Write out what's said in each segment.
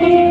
Hello,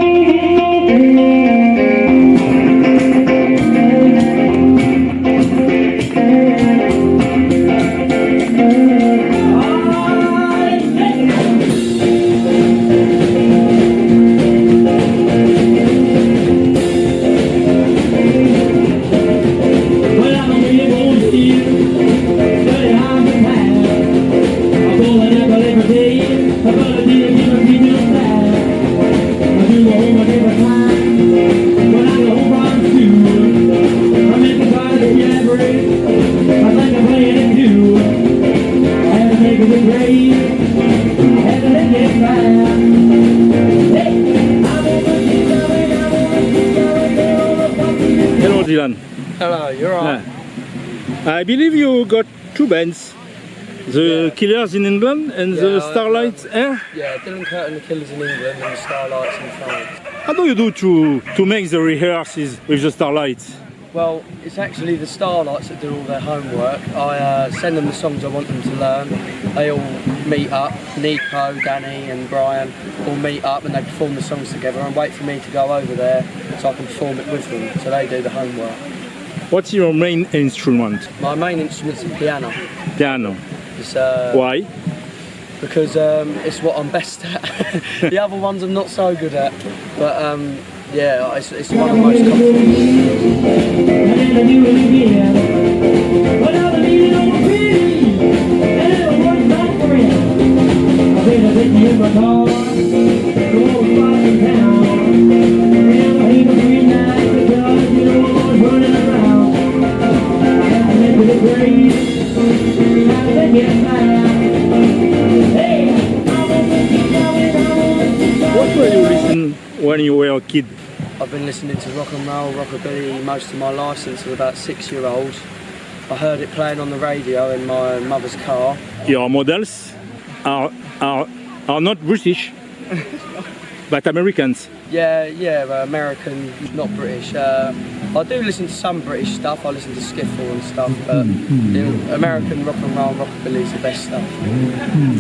Dylan. Hello, you're right. I believe you got two bands. The Yeah. Killers in England and the Yeah, I- Starlights eh? Yeah, Dylan Curtin, the Killers in England, and the Starlights in France. How do you do to, to make the rehearsals with the Starlights? Well, it's actually the Starlights that do all their homework. I uh, send them the songs I want them to learn. They all meet up. Nico, Danny, and Brian all meet up and they perform the songs together and wait for me to go over there so I can perform it with them. So they do the homework. What's your main instrument? My main instrument's the piano. Piano. It's, uh, Why? because um, it's what I'm best at. the other ones I'm not so good at, but um, yeah, it's, it's one I'm most comfortable. Listening when you were a kid? I've been listening to rock and roll, rockabilly most of my life since I was about six year old. I heard it playing on the radio in my mother's car. Your models are, are, are not British, but Americans? Yeah, yeah, American, not British. Uh, I do listen to some British stuff. I listen to skiffle and stuff, but you know, American rock and roll, rockabilly is the best stuff.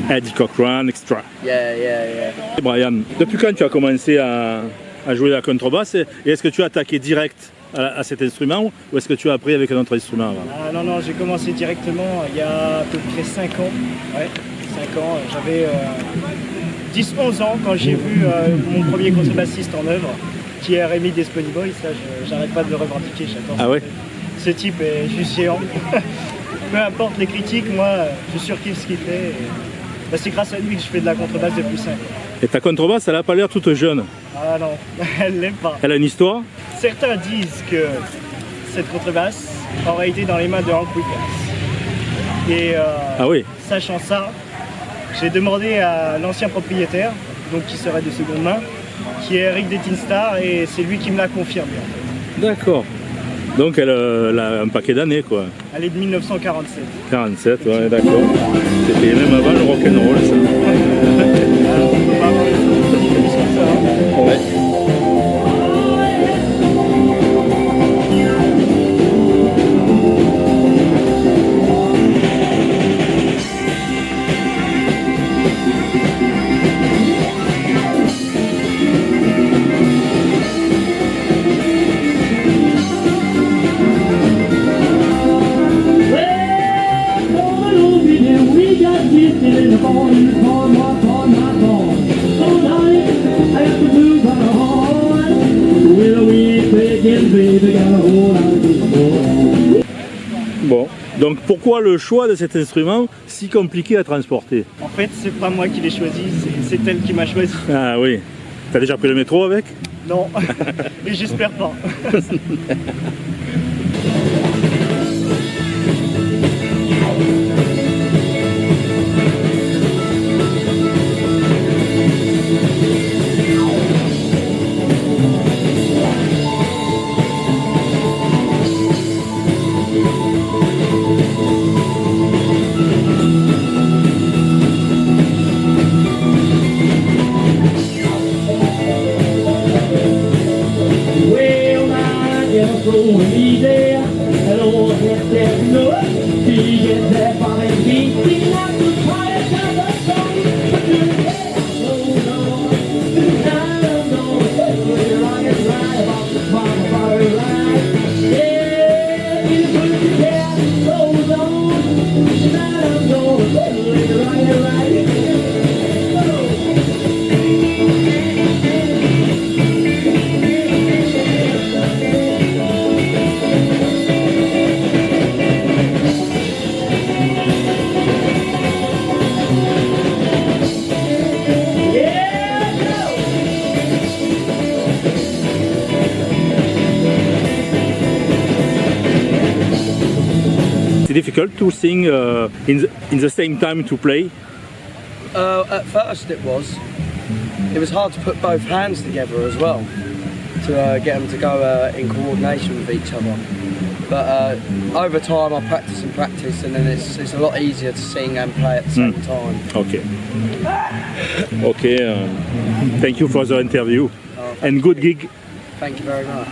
Eddie Cochran, extra. Yeah, yeah, yeah. Brian, depuis quand tu as commencé à, à jouer la contrebasse et est-ce que tu as attaqué direct à, à cet instrument ou est-ce que tu as appris avec un autre instrument avant? Ah non, non, j'ai commencé directement il y a à peu près 5 ans. Ouais, 5 ans. J'avais euh, 10-11 ans quand j'ai vu euh, mon premier contrebassiste en œuvre, qui est Rémi Desponiboy. Ça, j'arrête pas de le revendiquer, j'adore. Ah ouais. Ce type est juste géant. Peu importe les critiques, moi, je surkiffe ce qu'il fait. et, bah, c'est grâce à lui que je fais de la contrebasse depuis 5 ans. Et ta contrebasse, elle a pas l'air toute jeune. Ah non, elle l'est pas. Elle a une histoire Certains disent que cette contrebasse aurait été dans les mains de Hank Williams. Et euh, Ah oui sachant ça, j'ai demandé à l'ancien propriétaire, donc qui serait de seconde main, qui est Eric Detinstar, et c'est lui qui me l'a confirmé. en fait. D'accord. Donc elle, euh, elle a un paquet d'années quoi. Elle est de 1947. 47, ouais, d'accord. C'était même avant le rock'n'roll ça. Bon. Donc pourquoi le choix de cet instrument si compliqué à transporter En fait, c'est pas moi qui l'ai choisi, c'est- elle qui m'a choisi. Ah oui. T'as déjà pris le métro avec? Non, et j'espère pas. 一点 difficult to sing uh, in, the, in the same time to play? Uh, at first it was. It was hard to put both hands together as well to uh, get them to go uh, in coordination with each other. But uh, over time I practice and practice and then it's, it's a lot easier to sing and play at the same time. Okay. Okay. um, thank you for the interview Oh, and good gig. Thank you very much.